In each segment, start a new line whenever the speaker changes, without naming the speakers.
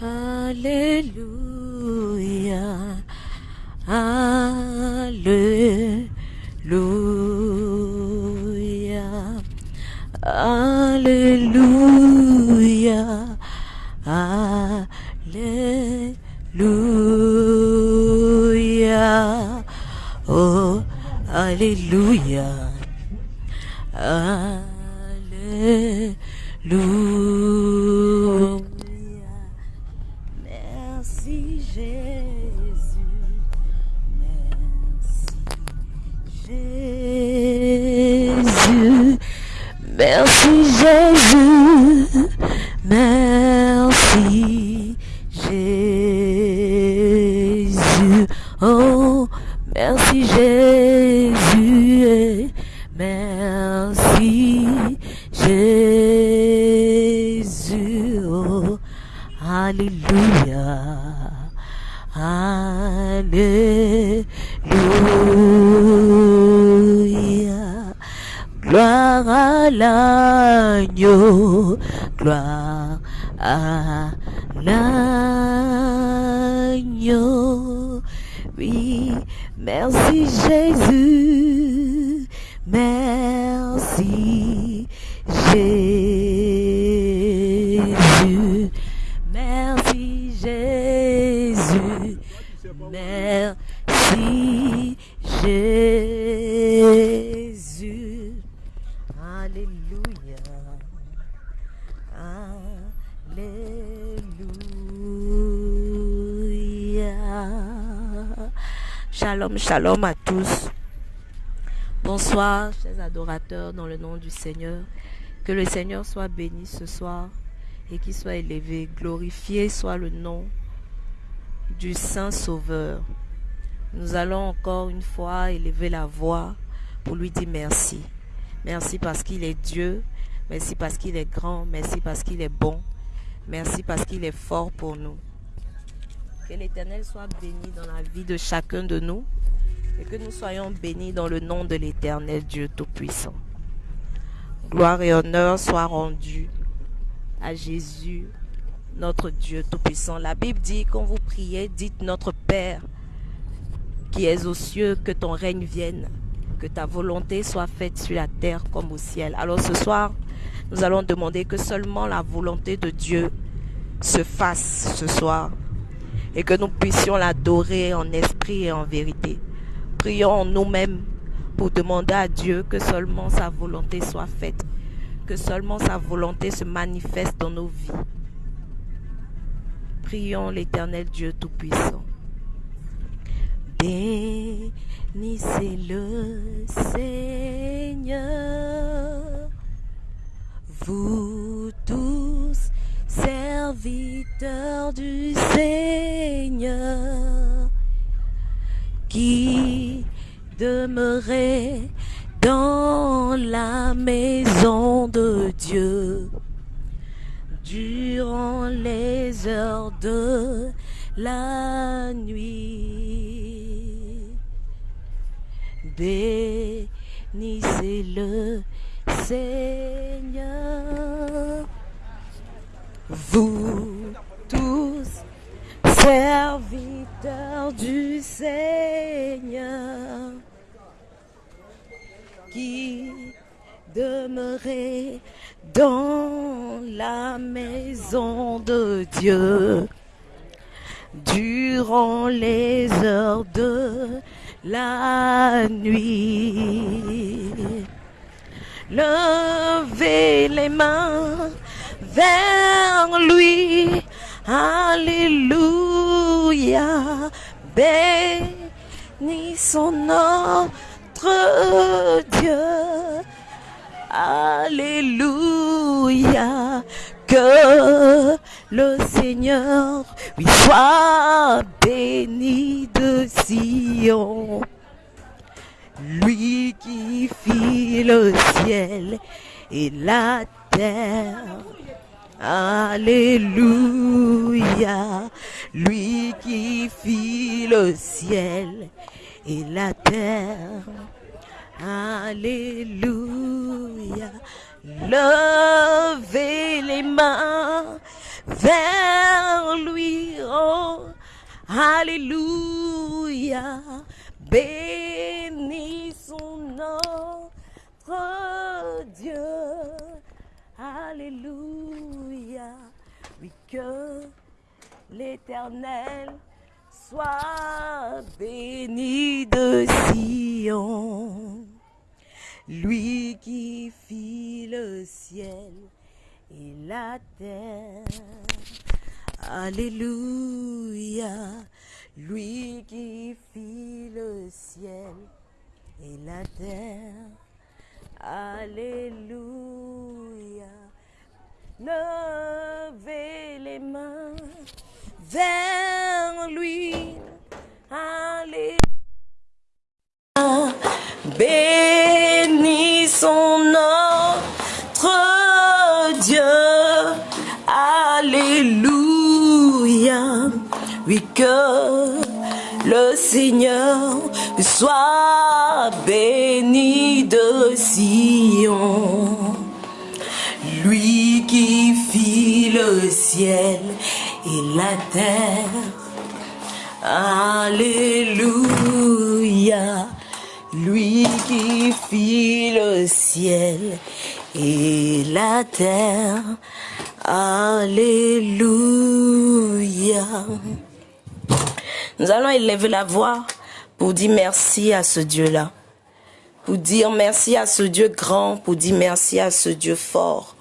Alléluia. Alléluia. Alléluia. Alléluia. Oh, Alléluia. Alléluia. Ah. Shalom, à tous. Bonsoir, chers adorateurs, dans le nom du Seigneur. Que le Seigneur soit béni ce soir et qu'il soit élevé. Glorifié soit le nom du Saint Sauveur. Nous allons encore une fois élever la voix pour lui dire merci. Merci parce qu'il est Dieu. Merci parce qu'il est grand. Merci parce qu'il est bon. Merci parce qu'il est fort pour nous. Que l'Éternel soit béni dans la vie de chacun de nous et que nous soyons bénis dans le nom de l'Éternel Dieu Tout-Puissant. Gloire et honneur soient rendus à Jésus, notre Dieu Tout-Puissant. La Bible dit, quand vous priez, dites notre Père qui es aux cieux, que ton règne vienne, que ta volonté soit faite sur la terre comme au ciel. Alors ce soir, nous allons demander que seulement la volonté de Dieu se fasse ce soir et que nous puissions l'adorer en esprit et en vérité. Prions nous-mêmes pour demander à Dieu que seulement sa volonté soit faite, que seulement sa volonté se manifeste dans nos vies. Prions l'éternel Dieu Tout-Puissant. Bénissez le Seigneur, vous tous serviteurs du Seigneur, qui demeurez dans la maison de Dieu durant les heures de la nuit. Bénissez le Seigneur, vous tous serviteurs du Seigneur, qui demeurez dans la maison de Dieu durant les heures de la nuit. Levez les mains vers lui. Alléluia. Bénissons notre Dieu. Alléluia. Que le Seigneur lui soit béni de Sion. Lui qui fit le ciel et la terre. Alléluia. Lui qui fit le ciel et la terre. Alléluia. Levez les mains vers lui. Oh, Alléluia. Bénissons notre Dieu. Alléluia. Oui, que l'Éternel soit béni de Sion. Lui qui fit le ciel et la terre. Alléluia. Lui qui fit le ciel et la terre. Alléluia. Levez les mains vers lui. Alléluia. Bénissons notre Dieu. Alléluia. Oui, que le Seigneur soit béni de Sion. Lui qui fit le ciel et la terre. Alléluia. Lui qui fit le ciel et la terre. Alléluia. Nous allons élever la voix pour dire merci à ce Dieu-là. Pour dire merci à ce Dieu grand, pour dire merci à ce Dieu fort.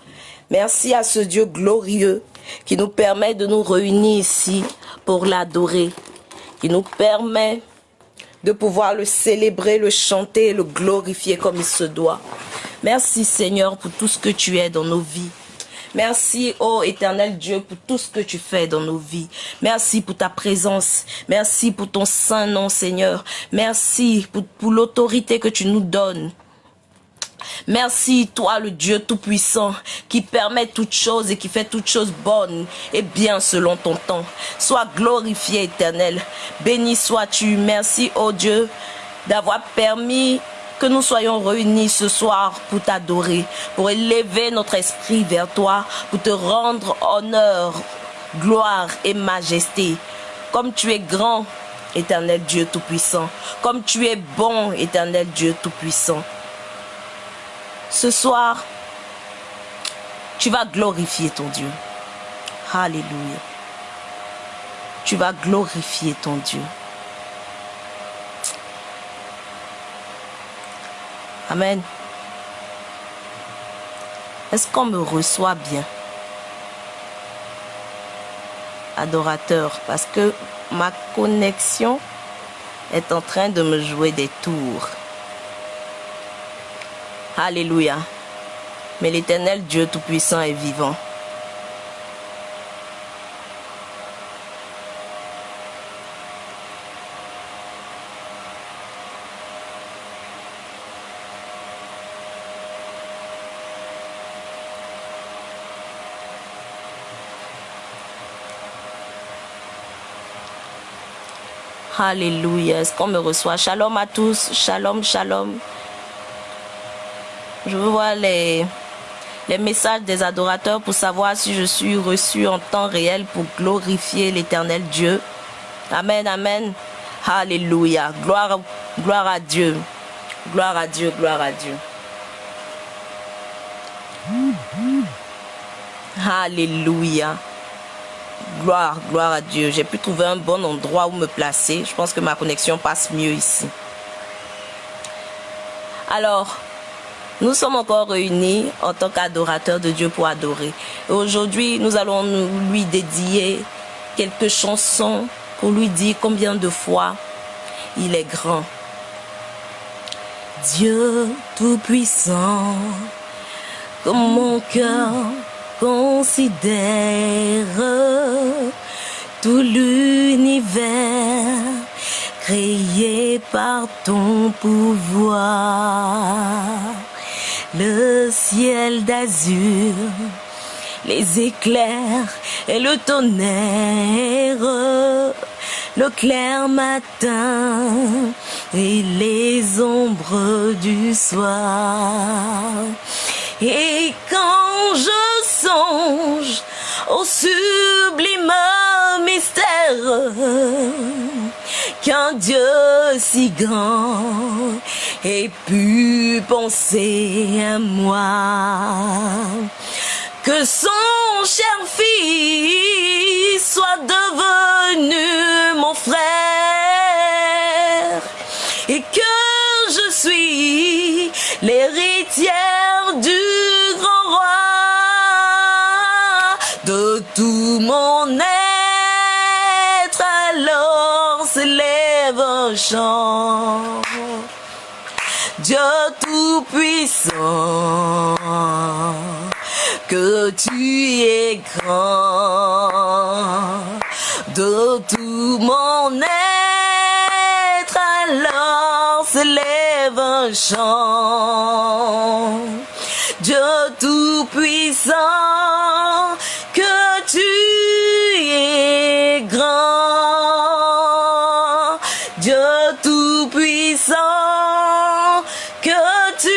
Merci à ce Dieu glorieux qui nous permet de nous réunir ici pour l'adorer, qui nous permet de pouvoir le célébrer, le chanter, le glorifier comme il se doit. Merci Seigneur pour tout ce que tu es dans nos vies. Merci, ô éternel Dieu, pour tout ce que tu fais dans nos vies. Merci pour ta présence. Merci pour ton saint nom, Seigneur. Merci pour, pour l'autorité que tu nous donnes. Merci, toi, le Dieu Tout-Puissant, qui permet toutes choses et qui fait toutes choses bonnes et bien selon ton temps. Sois glorifié, éternel. Béni sois-tu. Merci, ô Dieu, d'avoir permis que nous soyons réunis ce soir pour t'adorer, pour élever notre esprit vers toi, pour te rendre honneur, gloire et majesté. Comme tu es grand, éternel Dieu Tout-Puissant. Comme tu es bon, éternel Dieu Tout-Puissant. Ce soir, tu vas glorifier ton Dieu. Alléluia. Tu vas glorifier ton Dieu. Amen. Est-ce qu'on me reçoit bien? Adorateur, parce que ma connexion est en train de me jouer des tours. Alléluia. Mais l'éternel Dieu Tout-Puissant est vivant. Alléluia. Est-ce qu'on me reçoit? Shalom à tous. Shalom, shalom. Je veux voir les, les messages des adorateurs pour savoir si je suis reçu en temps réel pour glorifier l'éternel Dieu. Amen, amen. Alléluia. Gloire, gloire à Dieu. Gloire à Dieu, gloire à Dieu. Alléluia. Gloire, gloire à Dieu. J'ai pu trouver un bon endroit où me placer. Je pense que ma connexion passe mieux ici. Alors, nous sommes encore réunis en tant qu'adorateurs de Dieu pour adorer. Aujourd'hui, nous allons lui dédier quelques chansons pour lui dire combien de fois il est grand. Dieu Tout-Puissant, comme mon cœur considère tout l'univers créé par ton pouvoir le ciel d'azur, les éclairs et le tonnerre, le clair matin et les ombres du soir. Et quand je songe au sublime mystère qu'un Dieu si grand ait pu penser à moi, que son cher fils soit devenu mon frère et que l'héritière du grand roi. De tout mon être alors s'élève un chant. Dieu tout-puissant que tu es grand. De tout mon être chant Dieu tout-puissant que tu es grand Dieu tout-puissant que tu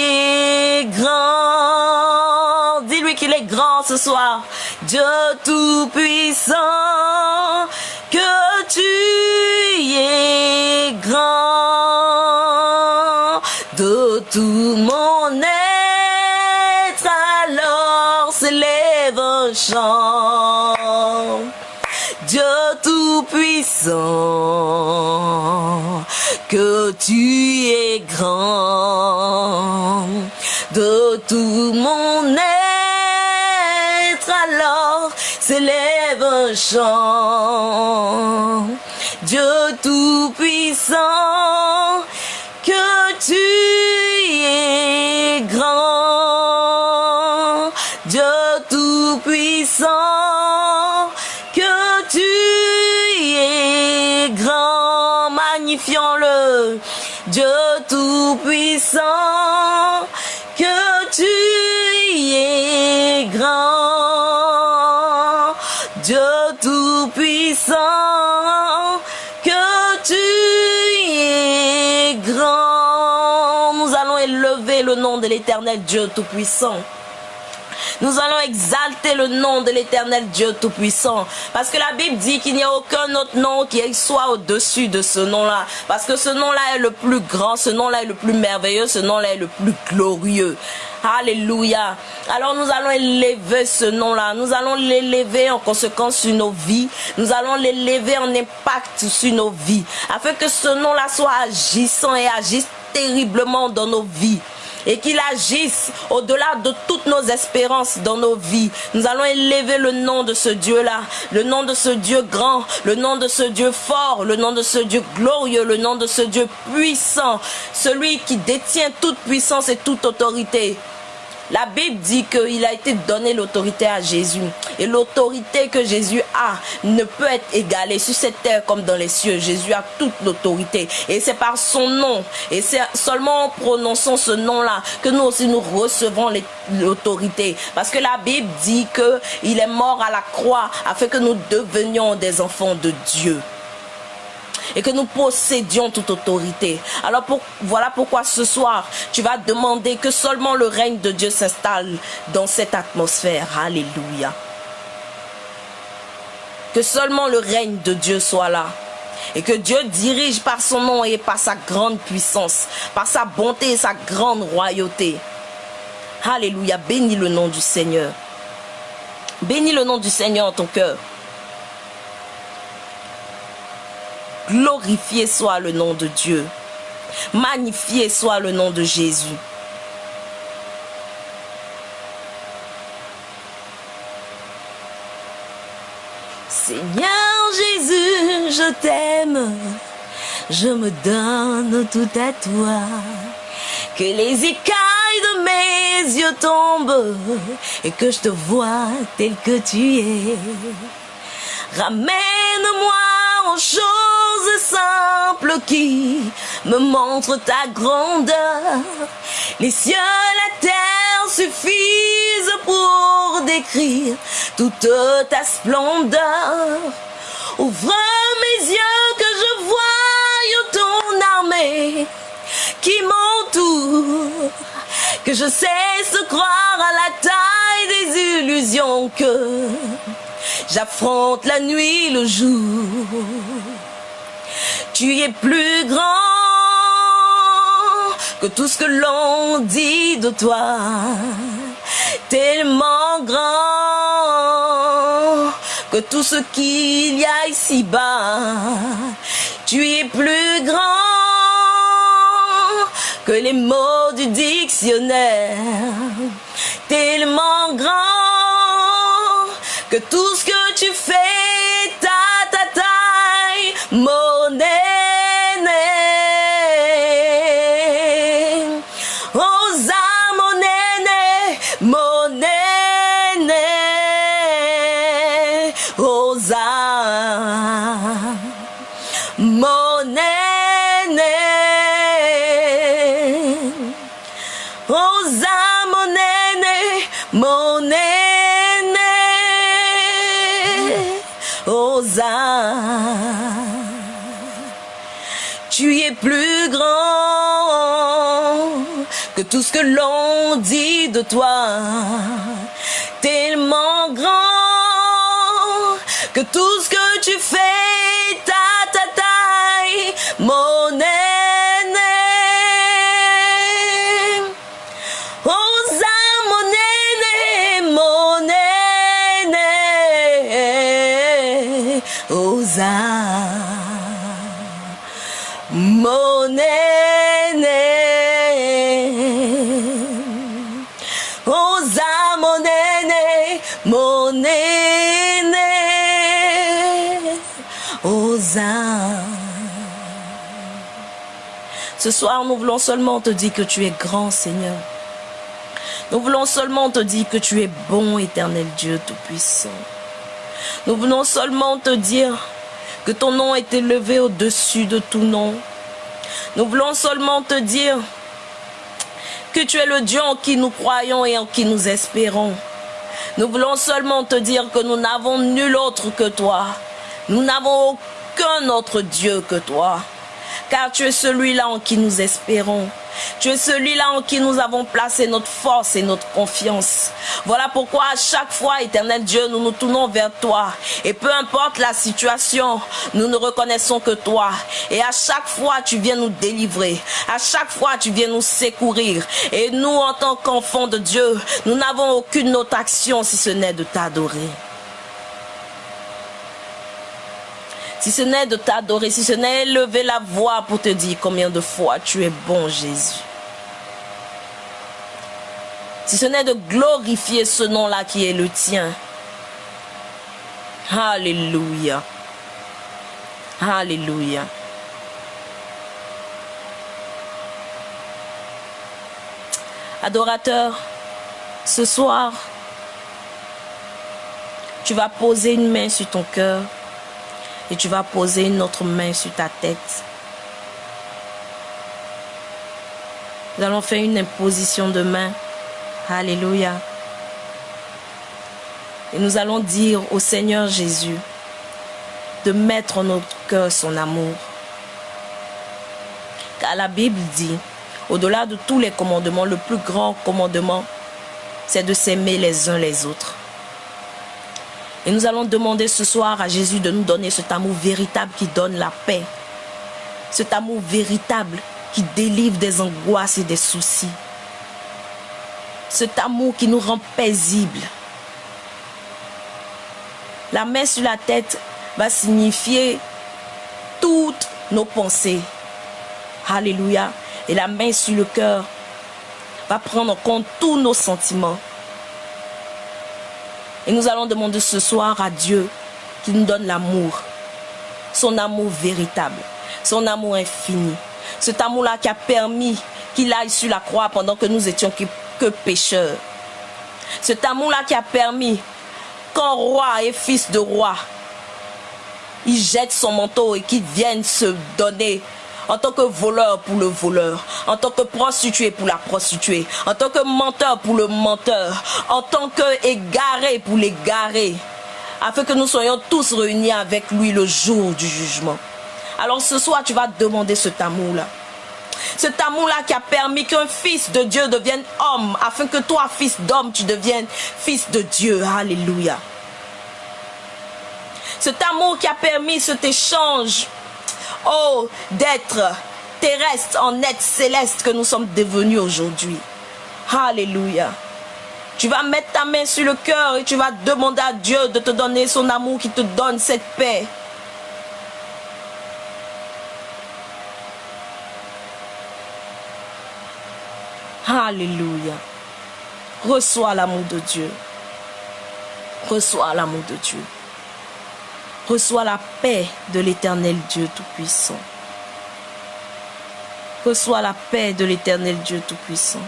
es grand. Dis-lui qu'il est grand ce soir Dieu tout-puissant que tu es grand. De tout mon être alors s'élève un chant. Dieu tout-puissant que tu es grand. De tout mon être alors s'élève un chant Dieu tout-puissant que tu es grand. Dieu tout-puissant que tu es grand. Magnifions-le. Dieu tout-puissant que tu es grand nous allons élever le nom de l'éternel Dieu tout-puissant nous allons exalter le nom de l'éternel Dieu Tout-Puissant. Parce que la Bible dit qu'il n'y a aucun autre nom qui soit au-dessus de ce nom-là. Parce que ce nom-là est le plus grand, ce nom-là est le plus merveilleux, ce nom-là est le plus glorieux. Alléluia. Alors nous allons élever ce nom-là. Nous allons l'élever en conséquence sur nos vies. Nous allons l'élever en impact sur nos vies. Afin que ce nom-là soit agissant et agisse terriblement dans nos vies et qu'il agisse au-delà de toutes nos espérances dans nos vies. Nous allons élever le nom de ce Dieu-là, le nom de ce Dieu grand, le nom de ce Dieu fort, le nom de ce Dieu glorieux, le nom de ce Dieu puissant, celui qui détient toute puissance et toute autorité. La Bible dit qu'il a été donné l'autorité à Jésus. Et l'autorité que Jésus a ne peut être égalée sur cette terre comme dans les cieux. Jésus a toute l'autorité. Et c'est par son nom. Et c'est seulement en prononçant ce nom-là que nous aussi nous recevons l'autorité. Parce que la Bible dit qu'il est mort à la croix afin que nous devenions des enfants de Dieu et que nous possédions toute autorité. Alors voilà pourquoi ce soir, tu vas demander que seulement le règne de Dieu s'installe dans cette atmosphère. Alléluia. Que seulement le règne de Dieu soit là. Et que Dieu dirige par son nom et par sa grande puissance, par sa bonté et sa grande royauté. Alléluia. Bénis le nom du Seigneur. Bénis le nom du Seigneur en ton cœur. Glorifié soit le nom de Dieu. Magnifié soit le nom de Jésus. Seigneur Jésus, je t'aime, je me donne tout à toi. Que les écailles de mes yeux tombent et que je te vois tel que tu es. Ramène-moi en choses simples qui me montrent ta grandeur. Les cieux, la terre suffisent pour décrire toute ta splendeur. Ouvre mes yeux que je voie ton armée qui m'entoure. Que je cesse de croire à la taille des illusions que J'affronte la nuit, le jour. Tu es plus grand que tout ce que l'on dit de toi. Tellement grand que tout ce qu'il y a ici-bas. Tu es plus grand que les mots du dictionnaire. Tellement grand que tout ce que tu fais, ta ta taille, Osa mon aîné, mon aîné. Tout ce que l'on dit de toi. Tellement grand que tout ce que tu fais, Ce soir, nous voulons seulement te dire que tu es grand, Seigneur. Nous voulons seulement te dire que tu es bon, éternel Dieu Tout-Puissant. Nous voulons seulement te dire que ton nom est élevé au-dessus de tout nom. Nous voulons seulement te dire que tu es le Dieu en qui nous croyons et en qui nous espérons. Nous voulons seulement te dire que nous n'avons nul autre que toi. Nous n'avons aucun autre Dieu que toi. Car tu es celui-là en qui nous espérons. Tu es celui-là en qui nous avons placé notre force et notre confiance. Voilà pourquoi à chaque fois, éternel Dieu, nous nous tournons vers toi. Et peu importe la situation, nous ne reconnaissons que toi. Et à chaque fois, tu viens nous délivrer. À chaque fois, tu viens nous secourir. Et nous, en tant qu'enfants de Dieu, nous n'avons aucune autre action si ce n'est de t'adorer. Si ce n'est de t'adorer, si ce n'est lever la voix pour te dire combien de fois tu es bon Jésus. Si ce n'est de glorifier ce nom-là qui est le tien. Alléluia. Alléluia. Adorateur, ce soir, tu vas poser une main sur ton cœur et tu vas poser une autre main sur ta tête. Nous allons faire une imposition de main. Alléluia. Et nous allons dire au Seigneur Jésus de mettre en notre cœur son amour. Car la Bible dit, au-delà de tous les commandements, le plus grand commandement, c'est de s'aimer les uns les autres. Et nous allons demander ce soir à Jésus de nous donner cet amour véritable qui donne la paix. Cet amour véritable qui délivre des angoisses et des soucis. Cet amour qui nous rend paisibles. La main sur la tête va signifier toutes nos pensées. Alléluia. Et la main sur le cœur va prendre en compte tous nos sentiments. Et nous allons demander ce soir à Dieu qu'il nous donne l'amour, son amour véritable, son amour infini. Cet amour-là qui a permis qu'il aille sur la croix pendant que nous étions que, pécheurs. Cet amour-là qui a permis qu'un roi et fils de roi, il jette son manteau et qu'il vienne se donner en tant que voleur pour le voleur, en tant que prostituée pour la prostituée, en tant que menteur pour le menteur, en tant que égaré pour l'égaré, afin que nous soyons tous réunis avec lui le jour du jugement. Alors ce soir, tu vas demander cet amour-là. Cet amour-là qui a permis qu'un fils de Dieu devienne homme, afin que toi, fils d'homme, tu deviennes fils de Dieu. Alléluia. Cet amour qui a permis cet échange oh, d'être terrestre en être céleste que nous sommes devenus aujourd'hui. Alléluia. Tu vas mettre ta main sur le cœur et tu vas demander à Dieu de te donner son amour qui te donne cette paix. Alléluia. Reçois l'amour de Dieu. Reçois l'amour de Dieu. Reçois la paix de l'éternel Dieu Tout-Puissant. Reçois la paix de l'éternel Dieu Tout-Puissant.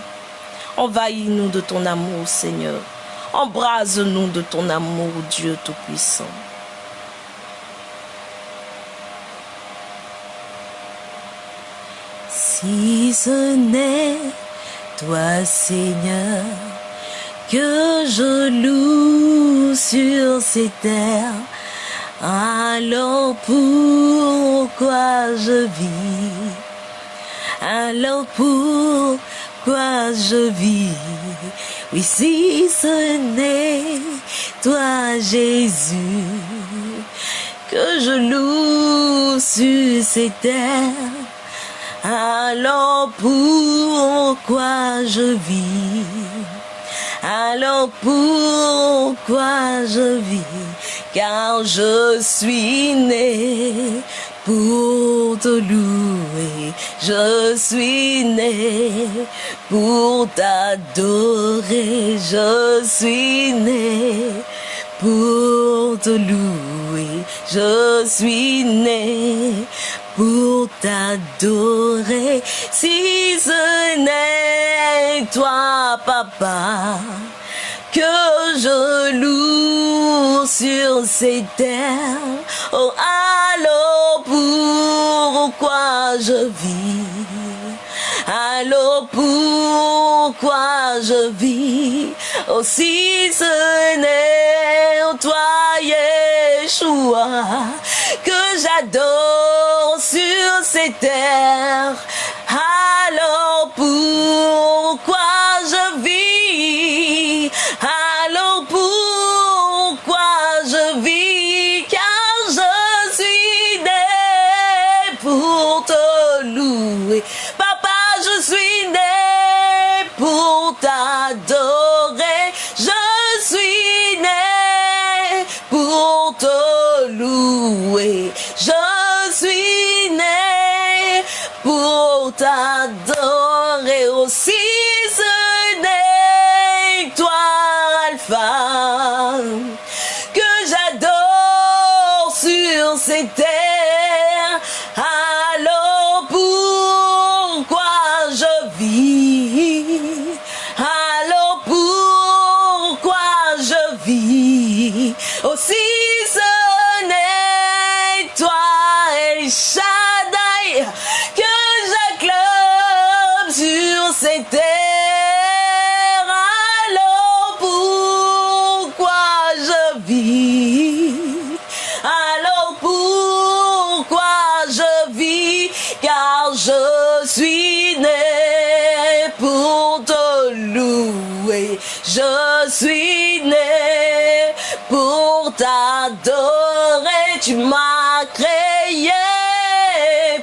Envahis-nous de ton amour, Seigneur. Embrase-nous de ton amour, Dieu Tout-Puissant.
Si ce n'est toi, Seigneur, que je loue sur ces terres, alors pourquoi je vis? Alors pourquoi je vis? Oui, si ce n'est toi, Jésus, que je loue sur ces terres, alors pourquoi je vis? Alors pourquoi je vis? Car je suis né pour te louer. Je suis né pour t'adorer. Je suis né pour te louer. Je suis né pour t'adorer. Si ce n'est toi, papa, que je loue sur ces terres. Oh, allô, pourquoi je vis? Alors pourquoi je vis? Oh, si ce n'est toi, Yeshua, que j'adore sur ces terres. Né pour t'adorer Car je suis né pour te louer. Je suis né pour t'adorer. Tu m'as créé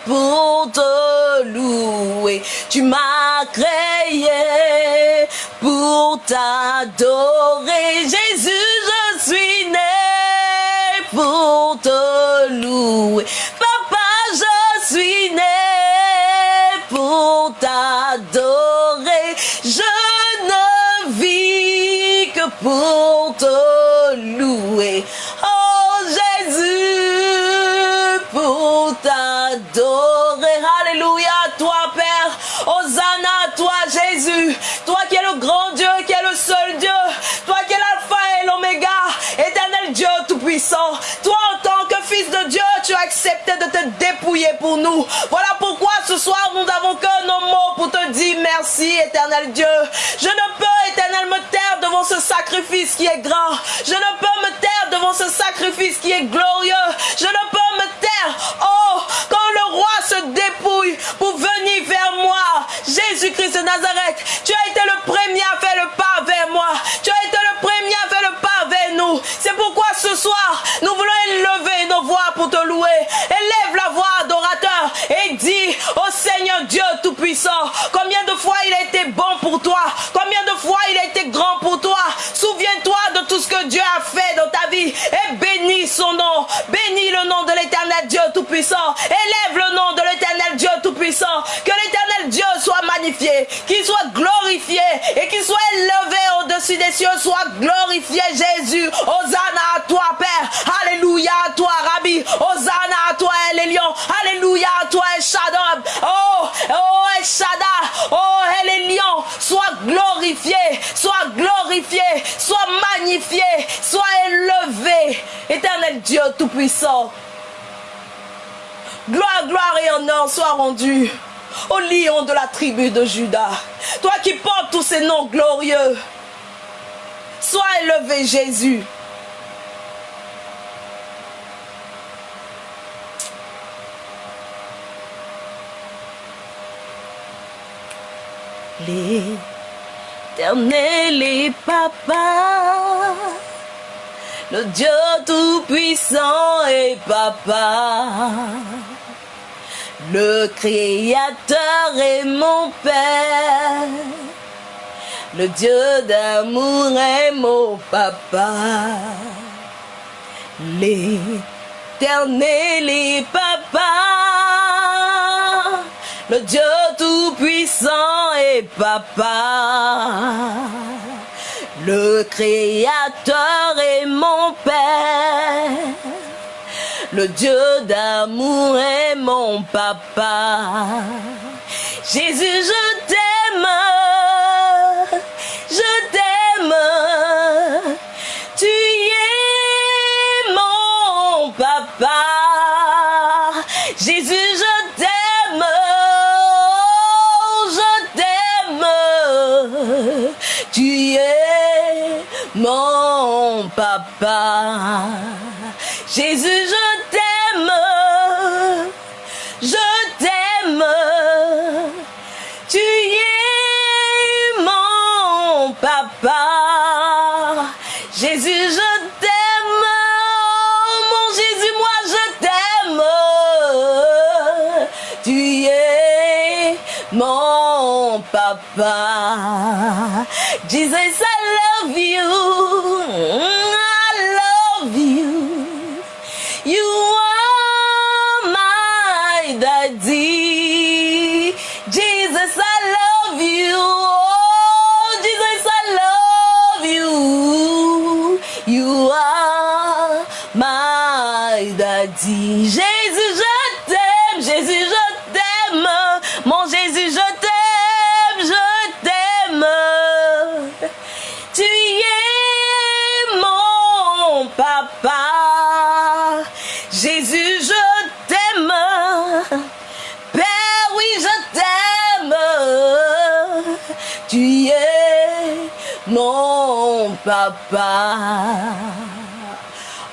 pour te louer. Tu m'as créé pour t'adorer. Pour te louer. Oh Jésus, pour t'adorer. Accepté de te dépouiller pour nous. Voilà pourquoi ce soir nous n'avons que nos mots pour te dire merci éternel Dieu. Je ne peux éternel me taire devant ce sacrifice qui est grand. Je ne peux me taire devant ce sacrifice qui est glorieux. Je ne peux me taire. Oh, quand le roi se dépouille pour venir vers moi. Jésus-Christ de Nazareth, tu as été le premier à faire le pas vers moi. Tu as été le premier à faire le pas nous. C'est pourquoi ce soir, nous voulons élever nos voix pour te louer. Élève la voix, adorateur, et dis au Seigneur Dieu Tout-Puissant, combien de fois il a été bon pour toi, combien de fois il a été grand pour toi, tout ce que Dieu a fait dans ta vie et bénis son nom. Bénis le nom de l'éternel Dieu Tout-Puissant. Élève le nom de l'éternel Dieu Tout-Puissant. Que l'éternel Dieu soit magnifié, qu'il soit glorifié et qu'il soit élevé au-dessus des cieux. Soit glorifié Jésus. Hosanna à toi Père. Alléluia à toi Rabbi. Hosanna à toi Elion. Alléluia à toi El Shaddai. Oh, oh El Shaddai. Oh Elion. Sois glorifié. Glorifié. Sois magnifié. Sois élevé. Éternel Dieu Tout-Puissant. Gloire, gloire et honneur soient rendus au lion de la tribu de Judas. Toi qui portes tous ces noms glorieux. Sois élevé Jésus. L'éternel est papa. Le Dieu tout-puissant est papa. Le Créateur est mon Père. Le Dieu d'amour est mon papa. L'éternel est papa. Le Dieu tout-puissant est papa. Le Créateur est mon Père. Le Dieu d'amour est mon papa. Jésus, je t'aime. Je t'aime. Mon papa. Jésus, je t'aime. Je t'aime. Tu es mon papa. Jésus, je t'aime. Mon Jésus, moi, je t'aime. Tu es mon papa. Jesus, I love you. Papa.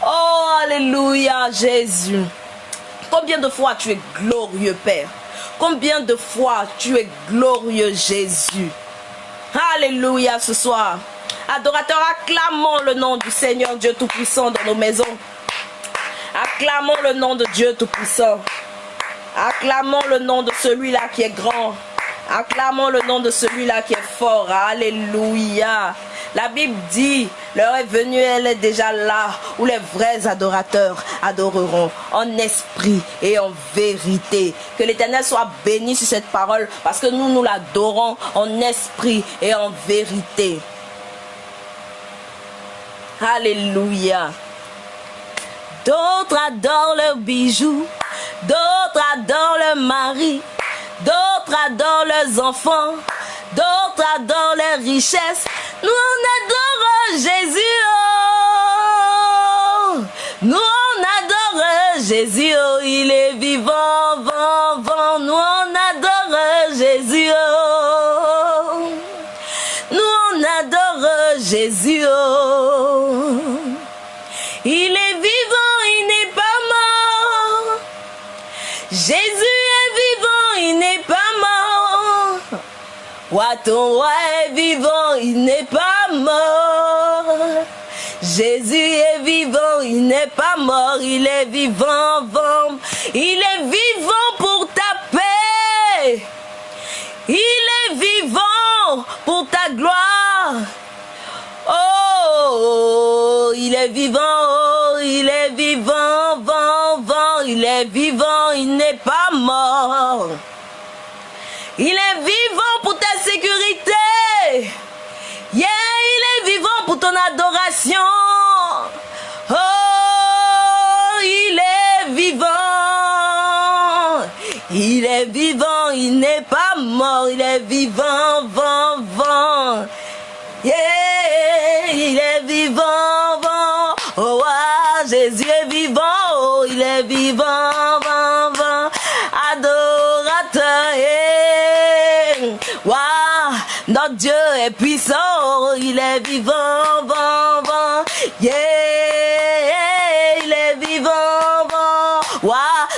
Oh, Alléluia, Jésus. Combien de fois tu es glorieux, Père. Combien de fois tu es glorieux, Jésus. Alléluia ce soir. Adorateurs, acclamons le nom du Seigneur Dieu Tout-Puissant dans nos maisons. Acclamons le nom de Dieu Tout-Puissant. Acclamons le nom de celui-là qui est grand. Acclamons le nom de celui-là qui est fort. Alléluia. La Bible dit, l'heure est venue, elle est déjà là, où les vrais adorateurs adoreront en esprit et en vérité. Que l'Éternel soit béni sur cette parole, parce que nous, nous l'adorons en esprit et en vérité. Alléluia. D'autres adorent leurs bijoux, d'autres adorent leur mari, d'autres adorent leurs enfants, d'autres adorent leurs richesses. Nous on adore Jésus. oh. Nous on adore Jésus. oh. Il est vivant, Roi ton roi est vivant, il n'est pas mort. Jésus est vivant, il n'est pas mort, il est vivant. Il est vivant pour ta paix. Il est vivant pour ta gloire. Oh, il est vivant, oh, il est vivant, il est vivant, il n'est pas mort. Il est vivant pour ta sécurité. Il est vivant pour ton adoration. Oh, il est vivant. Il est vivant, il n'est pas mort, il est vivant, vent, vent. Il est vivant, vent. Oh, ah, Jésus est vivant, oh, il est vivant. Wow, notre Dieu est puissant, il est vivant, vent. Yeah, il est vivant, vent. Wow,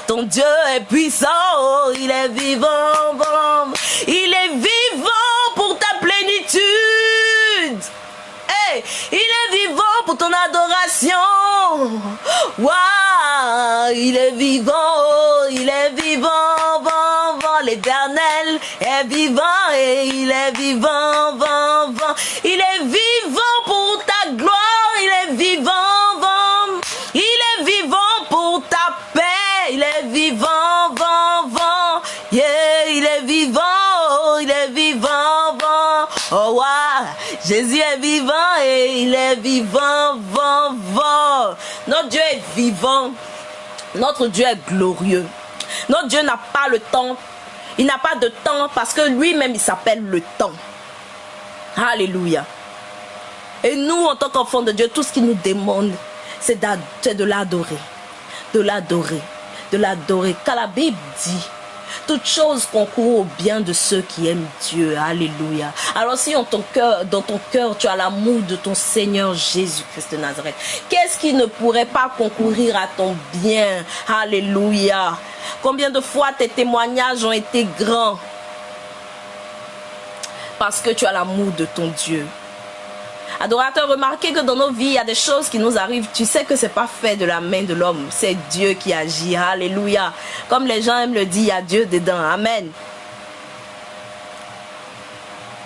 ton Dieu est puissant, il est vivant. Il est vivant pour ta plénitude. Hey, il est vivant pour ton adoration. Waouh, il est vivant, il est vivant, vent. L'éternel est vivant et il est vivant, vent, vent. Il est vivant pour ta gloire, il est vivant, vent. Il est vivant pour ta paix, il est vivant, vent, vent. Il est vivant, oh, il est vivant, vent. Oh. Jésus est vivant et il est vivant, vent, vent. Notre Dieu est vivant. Notre Dieu est glorieux. Notre Dieu n'a pas le temps. Il n'a pas de temps parce que lui-même, il s'appelle le temps. Alléluia. Et nous, en tant qu'enfants de Dieu, tout ce qu'il nous demande, c'est de l'adorer. De l'adorer. De l'adorer. Car la Bible dit, toute chose concourt au bien de ceux qui aiment Dieu. Alléluia. Alors si dans ton cœur, tu as l'amour de ton Seigneur Jésus-Christ de Nazareth, qu'est-ce qui ne pourrait pas concourir à ton bien? Alléluia. Combien de fois tes témoignages ont été grands parce que tu as l'amour de ton Dieu? Adorateur, remarquez que dans nos vies, il y a des choses qui nous arrivent. Tu sais que c'est pas fait de la main de l'homme. C'est Dieu qui agit. Alléluia. Comme les gens aiment le dire, il y a Dieu dedans. Amen.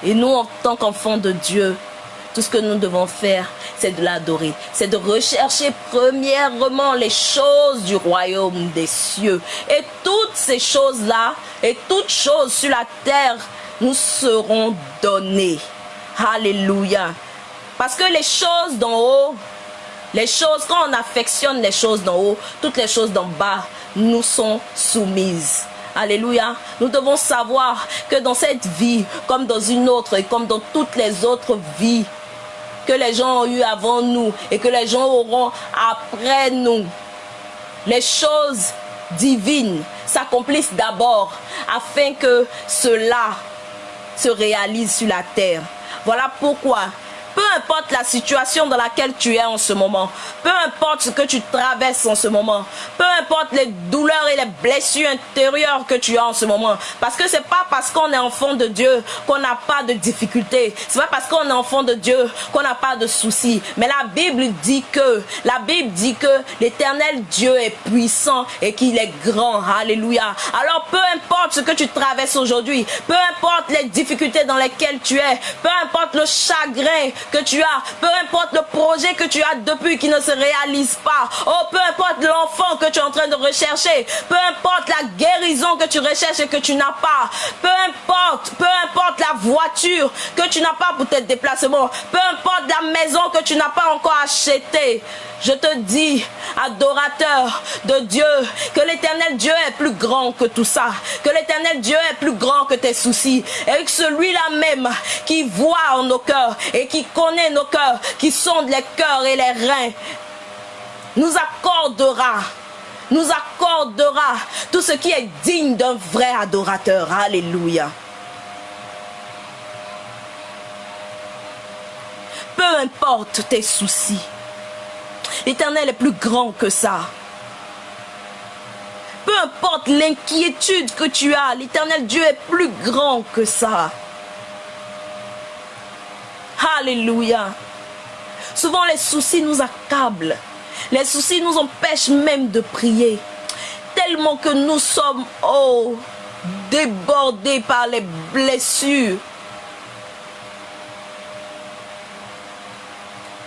Et nous, en tant qu'enfants de Dieu, tout ce que nous devons faire, c'est de l'adorer. C'est de rechercher premièrement les choses du royaume des cieux. Et toutes ces choses-là, et toutes choses sur la terre, nous seront données. Alléluia. Parce que les choses d'en haut, les choses, quand on affectionne les choses d'en haut, toutes les choses d'en bas nous sont soumises. Alléluia. Nous devons savoir que dans cette vie, comme dans une autre et comme dans toutes les autres vies que les gens ont eues avant nous et que les gens auront après nous, les choses divines s'accomplissent d'abord afin que cela se réalise sur la terre. Voilà pourquoi peu importe la situation dans laquelle tu es en ce moment, peu importe ce que tu traverses en ce moment, peu importe les douleurs et les blessures intérieures que tu as en ce moment, parce que c'est pas parce qu'on est enfant de Dieu qu'on n'a pas de difficultés, c'est pas parce qu'on est enfant de Dieu qu'on n'a pas de soucis, mais la Bible dit que, la Bible dit que l'éternel Dieu est puissant et qu'il est grand, alléluia. Alors peu importe ce que tu traverses aujourd'hui, peu importe les difficultés dans lesquelles tu es, peu importe le chagrin que tu as, peu importe le projet que tu as depuis qui ne se réalise pas, oh, peu importe l'enfant que tu es en train de rechercher, peu importe la guérison que tu recherches et que tu n'as pas, peu importe, peu importe la voiture que tu n'as pas pour tes déplacements, peu importe la maison que tu n'as pas encore achetée, je te dis, adorateur de Dieu, que l'éternel Dieu est plus grand que tout ça, que l'éternel Dieu est plus grand que tes soucis, et que celui-là même qui voit en nos cœurs et qui connaît nos cœurs, qui sonde les cœurs et les reins, nous accordera nous accordera tout ce qui est digne d'un vrai adorateur. Alléluia. Peu importe tes soucis, L'éternel est plus grand que ça. Peu importe l'inquiétude que tu as, l'éternel Dieu est plus grand que ça. Alléluia. Souvent les soucis nous accablent. Les soucis nous empêchent même de prier. Tellement que nous sommes, oh, débordés par les blessures.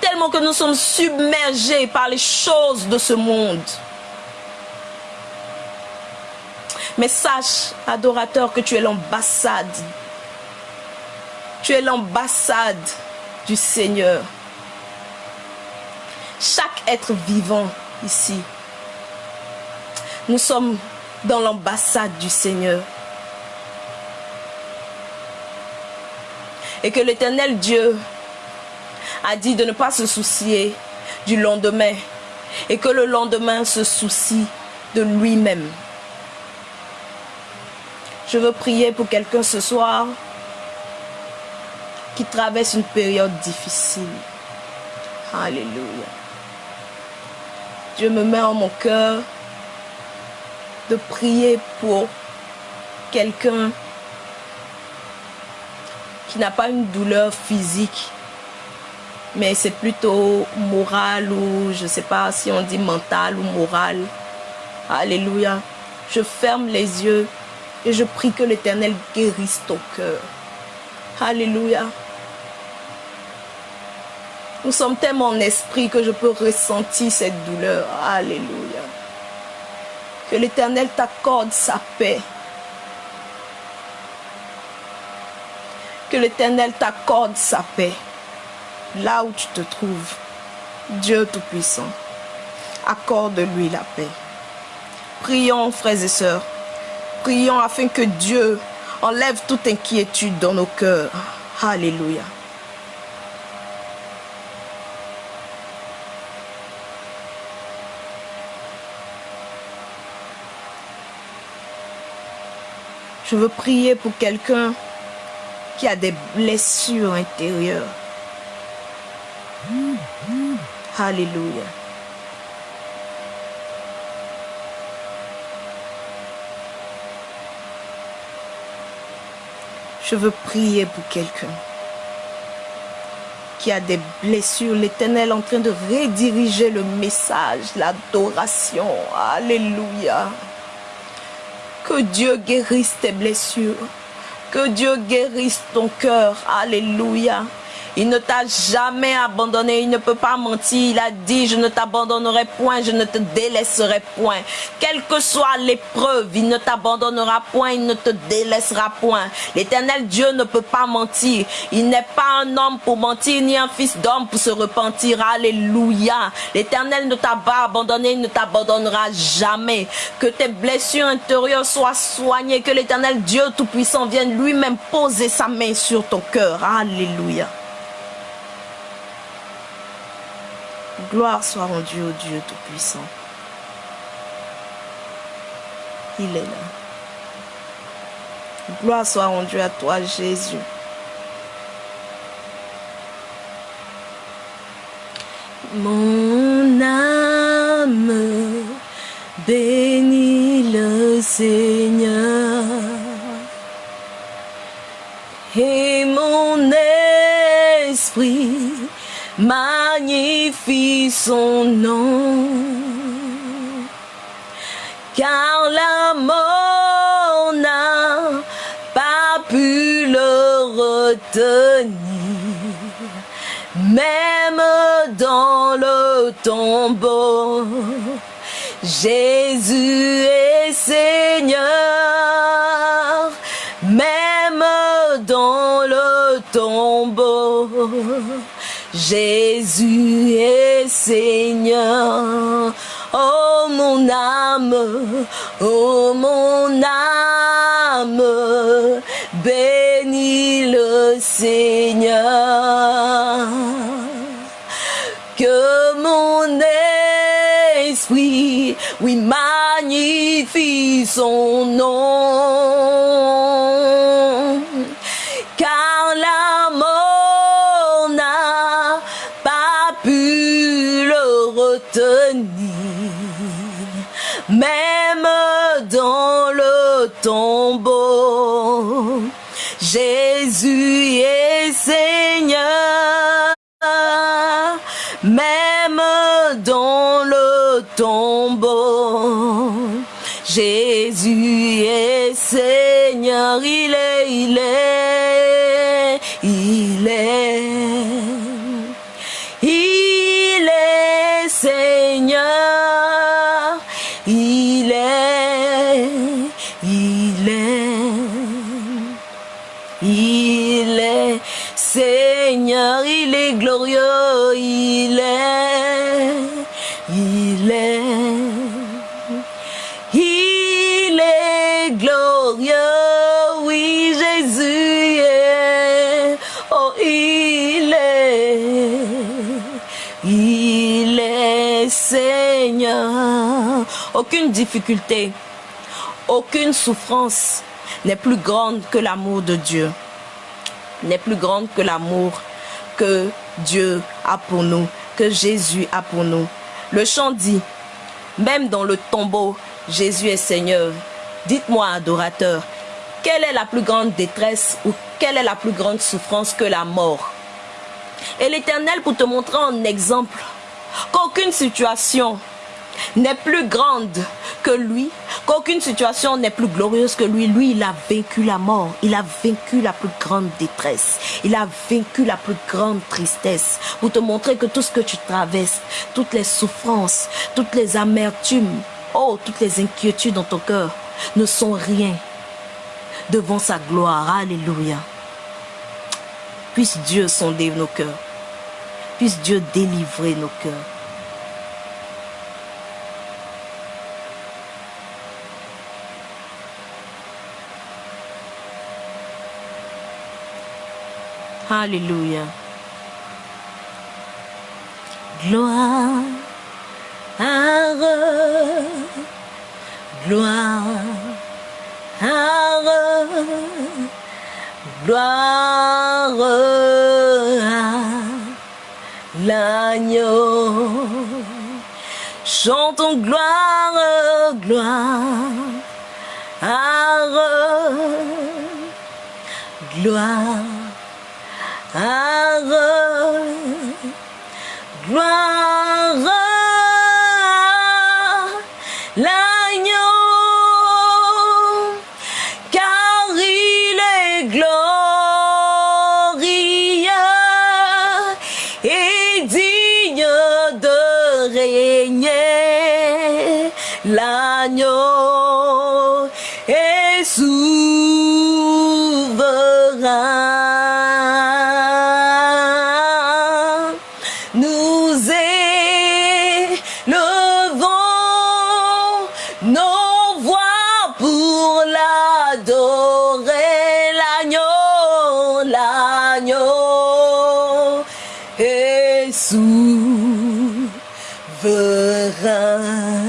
Tellement que nous sommes submergés par les choses de ce monde. Mais sache, adorateur, que tu es l'ambassade. Tu es l'ambassade du Seigneur. Chaque être vivant ici, nous sommes dans l'ambassade du Seigneur. Et que l'éternel Dieu a dit de ne pas se soucier du lendemain. Et que le lendemain se soucie de lui-même. Je veux prier pour quelqu'un ce soir qui traverse une période difficile. Alléluia. Dieu me met en mon cœur de prier pour quelqu'un qui n'a pas une douleur physique, mais c'est plutôt moral ou je ne sais pas si on dit mental ou moral. Alléluia. Je ferme les yeux et je prie que l'Éternel guérisse ton cœur. Alléluia. Nous sommes tellement en esprit que je peux ressentir cette douleur. Alléluia. Que l'Éternel t'accorde sa paix. Que l'Éternel t'accorde sa paix. Là où tu te trouves, Dieu Tout-Puissant, accorde-lui la paix. Prions, frères et sœurs. Prions afin que Dieu enlève toute inquiétude dans nos cœurs. Alléluia. Je veux prier pour quelqu'un qui a des blessures intérieures. Alléluia. Je veux prier pour quelqu'un qui a des blessures. L'Éternel en train de rediriger le message, l'adoration. Alléluia. Que Dieu guérisse tes blessures. Que Dieu guérisse ton cœur. Alléluia. Il ne t'a jamais abandonné, il ne peut pas mentir. Il a dit, je ne t'abandonnerai point, je ne te délaisserai point. Quelle que soit l'épreuve, il ne t'abandonnera point, il ne te délaissera point. L'éternel Dieu ne peut pas mentir. Il n'est pas un homme pour mentir, ni un fils d'homme pour se repentir. Alléluia. L'éternel ne t'a pas abandonné, il ne t'abandonnera jamais. Que tes blessures intérieures soient soignées, que l'éternel Dieu Tout-Puissant vienne lui-même poser sa main sur ton cœur. Alléluia. Gloire soit rendue au Dieu Tout-Puissant. Il est là. Gloire soit rendue à toi, Jésus. Mon âme bénit le Seigneur. Et mon esprit magnifie son nom. Car la mort n'a pas pu le retenir. Même dans le tombeau, Jésus est Seigneur. Jésus est Seigneur. Oh mon âme, oh mon âme, bénis le Seigneur. Que mon esprit, oui, magnifie son nom. Jésus est Seigneur. il est, il est, il est Seigneur, il est, il est, il est Seigneur, il est glorieux, il est, Aucune difficulté, aucune souffrance n'est plus grande que l'amour de Dieu, n'est plus grande que l'amour que Dieu a pour nous, que Jésus a pour nous. Le chant dit, même dans le tombeau, Jésus est Seigneur. Dites-moi, adorateur, quelle est la plus grande détresse ou quelle est la plus grande souffrance que la mort? Et l'Éternel, pour te montrer en exemple qu'aucune situation n'est plus grande que lui, qu'aucune situation n'est plus glorieuse que lui. Lui, il a vaincu la mort, il a vaincu la plus grande détresse, il a vaincu la plus grande tristesse. Pour te montrer que tout ce que tu traverses, toutes les souffrances, toutes les amertumes, Oh, toutes les inquiétudes dans ton cœur ne sont rien devant sa gloire. Alléluia. Puisse Dieu sonder nos cœurs. Puisse Dieu délivrer nos cœurs. Alléluia. Gloire gloire, gloire à l'agneau. Chantons gloire, gloire, gloire, gloire. forever.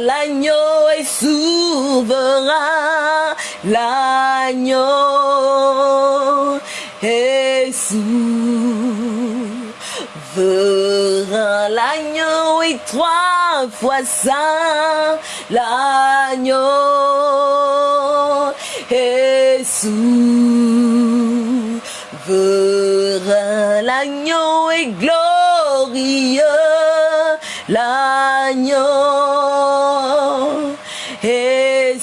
L'agneau est souverain. L'agneau est trois fois saint, l'agneau est souverain. L'agneau est glorieux, l'agneau est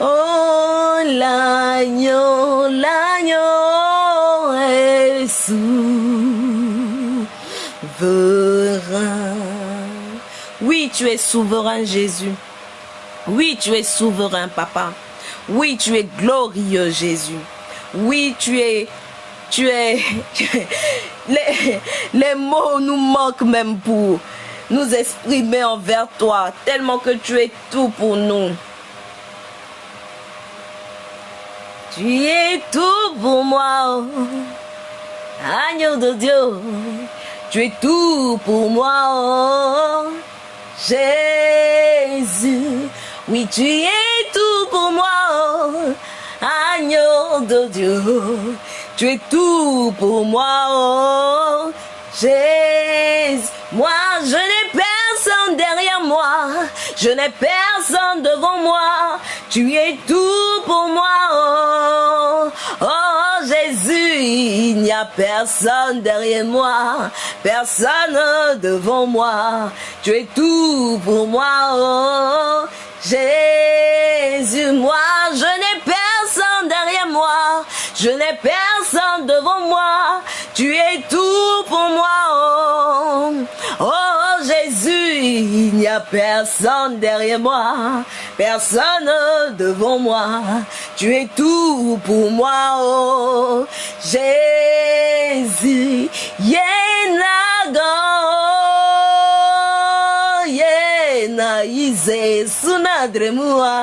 Oh, l'agneau, l'agneau est souverain. Oui, tu es souverain, Jésus. Oui, tu es souverain, Papa. Oui, tu es glorieux, Jésus. Oui, tu es, tu es, les, mots nous manquent même pour nous exprimer envers toi, tellement que tu es tout pour nous. Tu es tout pour moi, oh. agneau de Dieu. Tu es tout pour moi, oh. Jésus. Oui, tu es tout pour moi, oh. agneau de Dieu. Tu es tout pour moi, oh. Jésus. Moi, je n'ai personne derrière moi. Je n'ai personne devant moi. Tu es tout pour moi. Oh, oh Jésus, il n'y a personne derrière moi. Personne devant moi. Tu es tout pour moi. Oh, Jésus, moi, je n'ai personne derrière moi. Je n'ai personne devant moi. Tu es tout pour moi. Oh, oh Jésus, il n'y a personne derrière moi. Personne devant moi. Tu es tout pour moi. Oh, Jésus. Yenago. Yena ize sunadremua.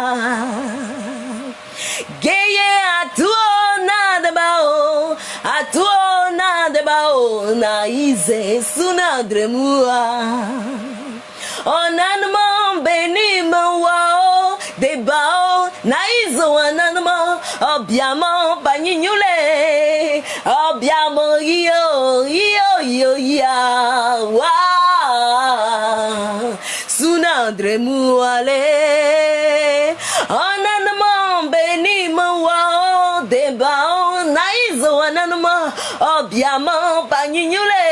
Geye atuona de bao, atuona de bao na ize sunadre mua. Onanmo beni mo de bao na izo ananmo obiamo banyinyule obiamo yo yo yo ya wa sunadre muale onanmo beni mo de bao na izo ananmo obiamo banyinyule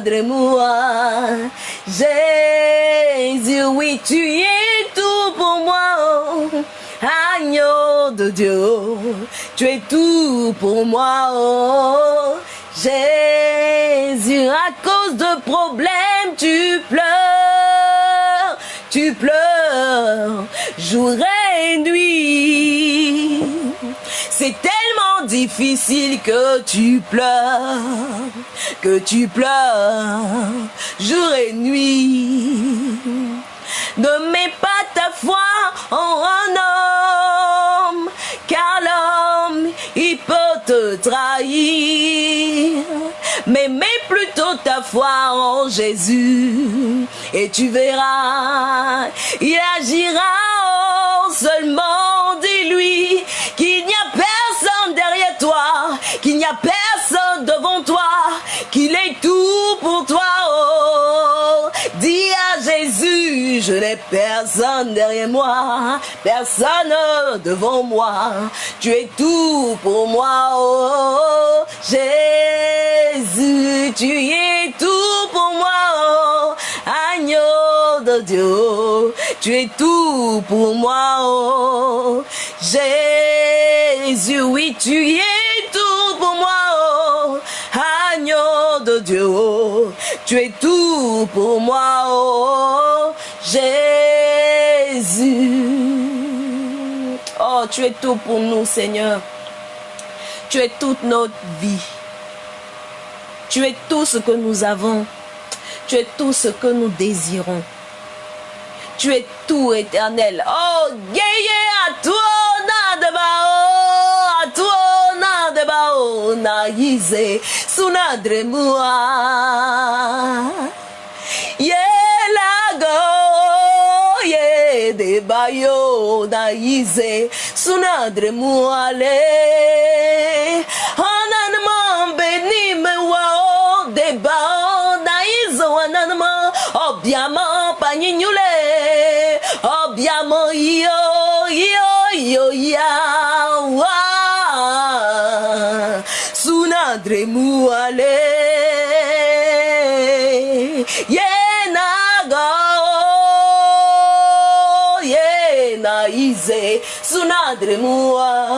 de Jésus oui tu es tout pour moi. Agneau de Dieu, tu es tout pour moi, Jésus. À cause de problèmes, tu pleures, tu pleures, jour et nuit. C'est tellement difficile que tu pleures, que tu pleures, jour et nuit. Ne mets pas ta foi en un homme, car l'homme, il peut te trahir. Mais mets plutôt ta foi en Jésus, et tu verras, il agira seulement, dis-lui, qu'il n'y a personne derrière toi, qu'il n'y a personne devant toi, qu'il est tout pour toi. Je n'ai personne derrière moi, personne devant moi. Tu es tout pour moi, oh Jésus, tu es tout pour moi, oh agneau de Dieu. Tu es tout pour moi, oh Jésus, oui, tu es tout pour moi, oh agneau de Dieu. Tu es tout pour moi, oh Jésus. Oh, tu es tout pour nous, Seigneur. Tu es toute notre vie. Tu es tout ce que nous avons. Tu es tout ce que nous désirons. Tu es tout éternel. Oh, gueye à toi, na à toi, na de bao. bayo da yize sunadre muale hanan man benim wa o de ba da izo hanan man obiamo paninyule obiamo yo yo yo ya wa. Sunadre muale yena ize sunadre mua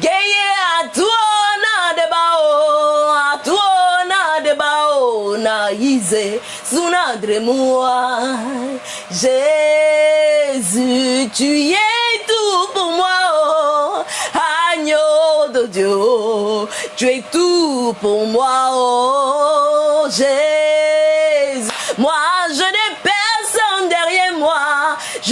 geye atuona de bao atuona de bao na ize sunadre mua Jésus tu es tout pour moi. Oh, agneau de Dieu tu es tout pour moi. Oh Jésus moi je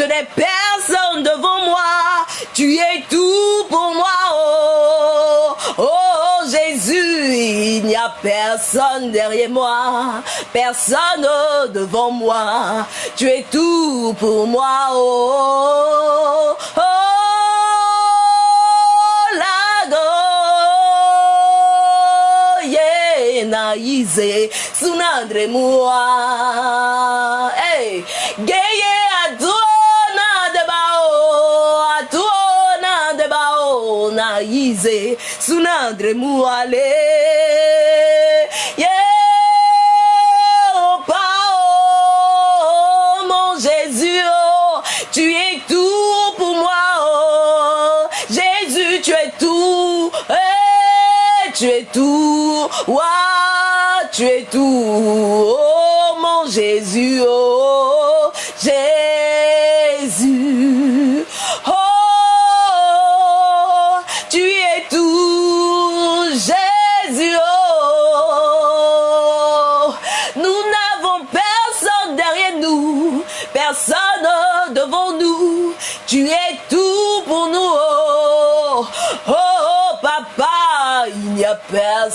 je n'ai personne devant moi. Tu es tout pour moi. Oh oh Jésus il n'y a personne derrière moi. Personne devant moi. Tu es tout pour moi. Oh oh lago yeah na ize sunandre mua hey bao na ize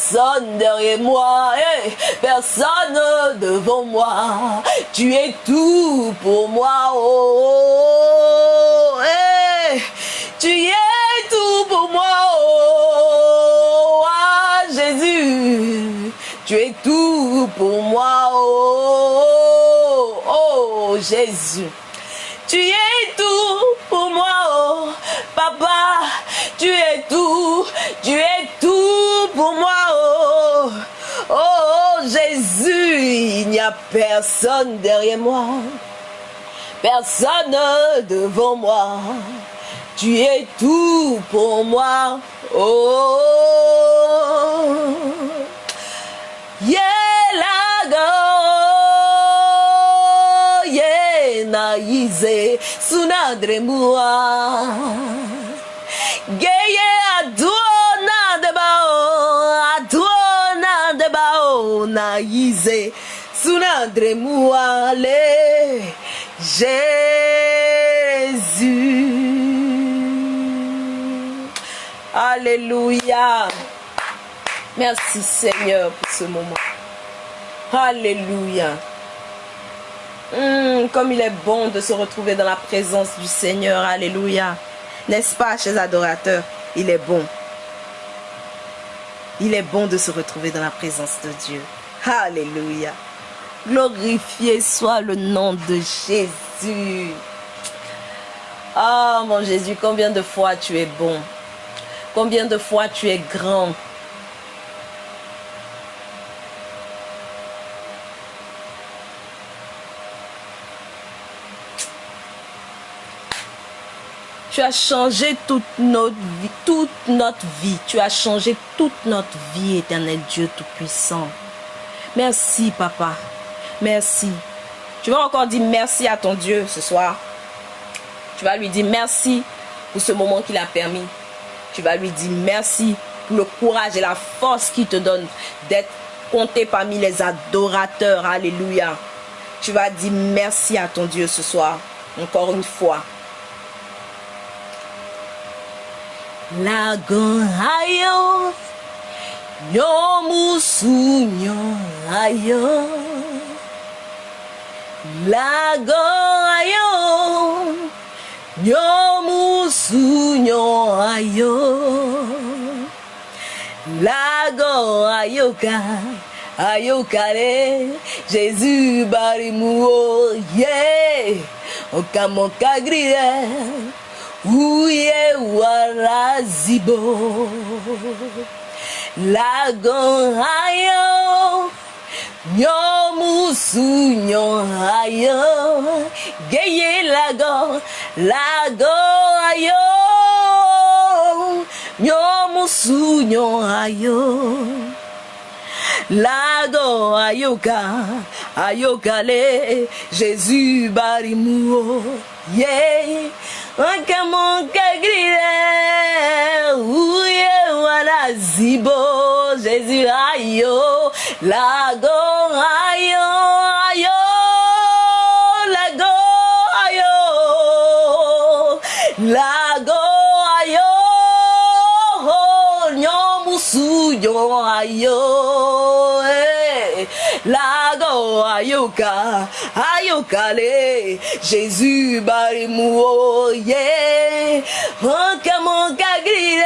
personne derrière moi personne devant moi. Tu es tout pour moi oh, tu es tout pour moi oh, ah, Jésus. Tu es tout pour moi oh, oh Jésus. Tu es tout pour moi, oh papa. Tu es tout, tu es tout pour moi, oh. Oh Jésus, il n'y a personne derrière moi, personne devant moi. Tu es tout pour moi, oh. Yelago, yena ize sunadre mua. Geye adona de bao, adona de bao na ize sunadre mua le Jésus. Alléluia. Merci Seigneur pour ce moment. Alléluia. Hum, comme il est bon de se retrouver dans la présence du Seigneur. Alléluia. N'est-ce pas, chers adorateurs? Il est bon. Il est bon de se retrouver dans la présence de Dieu. Alléluia. Glorifié soit le nom de Jésus. Ah, mon Jésus, combien de fois tu es bon? Combien de fois tu es grand? Tu as changé toute notre vie. Tu as changé toute notre vie, éternel Dieu Tout-Puissant. Merci, papa. Merci. Tu vas encore dire merci à ton Dieu ce soir. Tu vas lui dire merci pour ce moment qu'il a permis. Tu vas lui dire merci pour le courage et la force qu'il te donne d'être compté parmi les adorateurs. Alléluia. Tu vas dire merci à ton Dieu ce soir. Encore une fois. Lagon ayo Nyomusu nyo ayo Lagon ayo Nyomusu nyo ayo Lagon ayoka Ayokare Jésus barimuo yeah Okamoka grille Uye warazibo lago ayo nyomusu ayo geye lago lago ayo nyomusu ayo lago ayoka ayokale jésus barimuo yeah Wakamonka grille, ouye wala zibo, Jésus ayo, lago ayo, ayo, lago ayo, lago ayo, nyomusu yo ayo, eh, lago ayoka, ayokale, Jésus barimuo, yeah, wakamonka grille,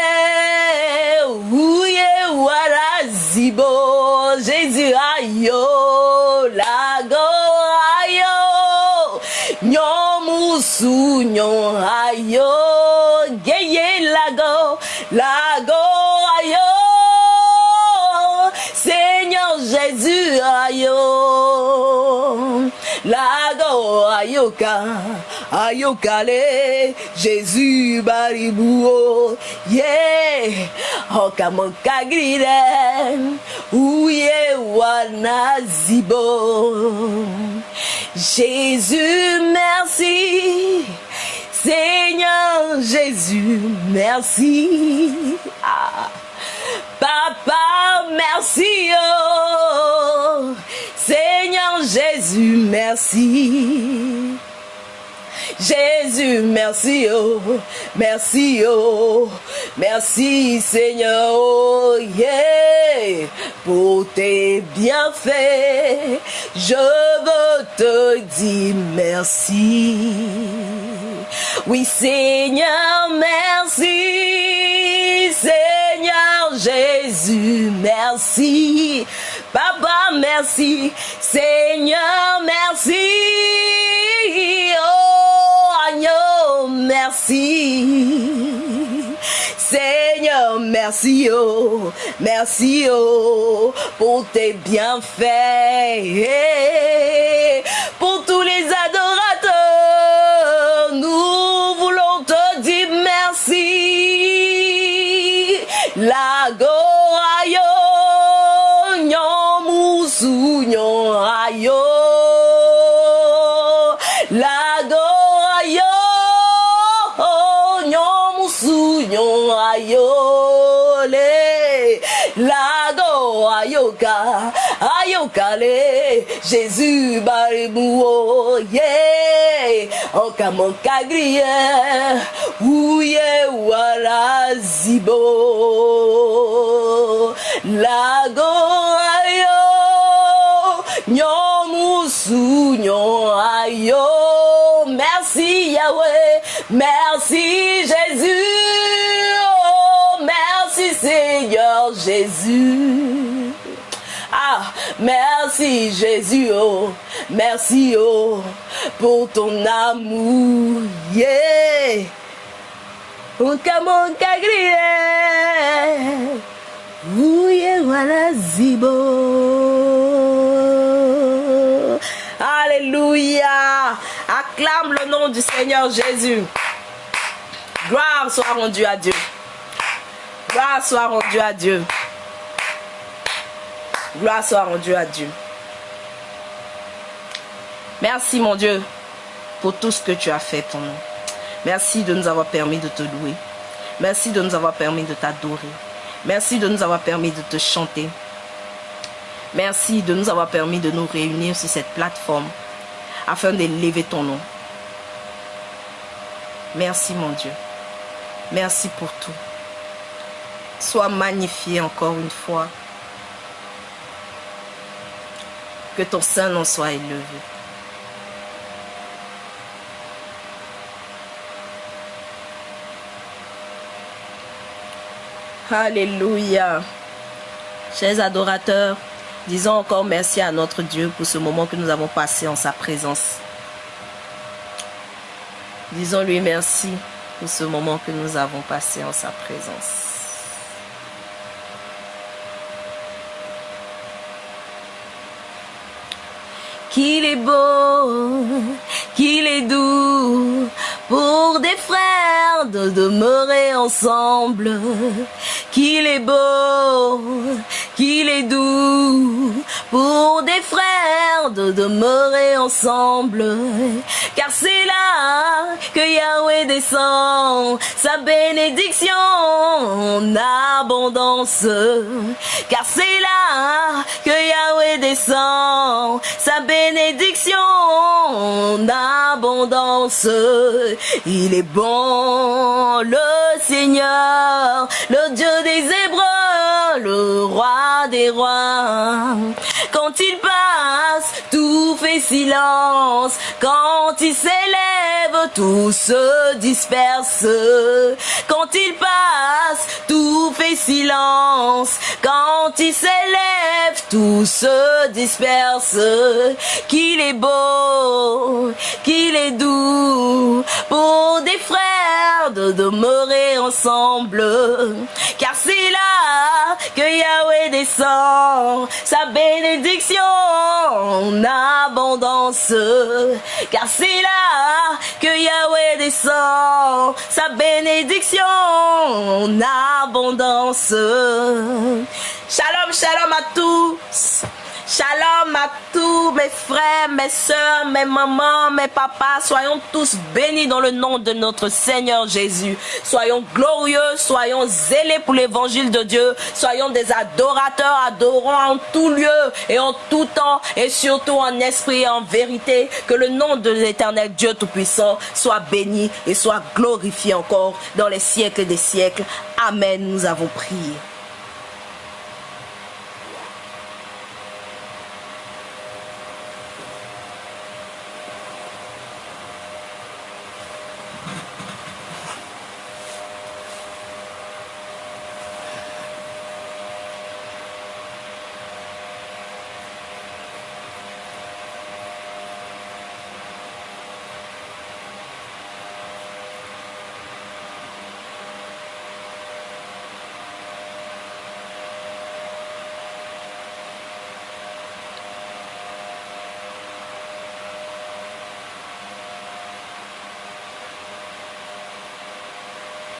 ouye wala zibo, Jésus ayo, lago ayo, nyomusu nyo ayo, ayoka, ayokale, Jésus baribuo, yeah, okamoka grille, ouye wana zibo. Jésus merci, Seigneur Jésus merci. Ah. Papa, merci, oh. Jésus, merci. Jésus, merci, oh, merci, oh, merci, Seigneur, oh, yeah, pour tes bienfaits, je veux te dire merci. Oui, Seigneur, merci, Seigneur Jésus, merci. Papa, merci. Seigneur, merci. Oh, agneau, merci. Seigneur, merci, oh, merci, oh, pour tes bienfaits. Pour tous les adorateurs, nous voulons te dire merci. Ayo, nyo ayo. Lago ayo, nyomusu nyo ayo. Le, lago ayoka, ayokale, Jésus baribuo, yeah. Okamoka grille, ouye wala zibo. Ayo, nyomusu nyo ayo. Merci Yahweh, merci Jésus. Oh, merci Seigneur Jésus. Ah, merci Jésus, oh, merci oh, pour ton amour, yeah. Unka monka ouye wala zibo. Acclame le nom du Seigneur Jésus. Gloire soit rendue à Dieu. Gloire soit rendue à Dieu. Gloire soit rendue à Dieu. Merci mon Dieu pour tout ce que tu as fait pour nous. Merci de nous avoir permis de te louer. Merci de nous avoir permis de t'adorer. Merci de nous avoir permis de te chanter. Merci de nous avoir permis de nous réunir sur cette plateforme afin d'élever ton nom. Merci mon Dieu. Merci pour tout. Sois magnifié encore une fois. Que ton sein en soit élevé. Alléluia. Chers adorateurs, disons encore merci à notre Dieu pour ce moment que nous avons passé en sa présence. Disons-lui merci pour ce moment que nous avons passé en sa présence. Qu'il est beau, qu'il est doux pour des frères de demeurer ensemble, qu'il est beau, qu'il est doux pour des frères de demeurer ensemble, car c'est là que Yahweh descend sa bénédiction en abondance, car c'est là que Yahweh descend sa bénédiction en abondance. Il est bon, le Seigneur, le Dieu des Hébreux, le roi des rois. Quand il passe, tout fait silence. Quand il s'élève, tout se disperse. Quand il passe, tout fait silence. Quand il s'élève, tout se disperse. Qu'il est beau, qu'il est doux pour des frères de demeurer ensemble. Car c'est là que Yahweh descend sa bénédiction en abondance. Car c'est là que Yahweh descend sa bénédiction en abondance. Shalom, shalom à tous. Shalom à tous mes frères, mes soeurs, mes mamans, mes papas. Soyons tous bénis dans le nom de notre Seigneur Jésus. Soyons glorieux, soyons zélés pour l'évangile de Dieu. Soyons des adorateurs, adorons en tout lieu et en tout temps et surtout en esprit et en vérité. Que le nom de l'éternel Dieu Tout-Puissant soit béni et soit glorifié encore dans les siècles des siècles. Amen. Nous avons prié.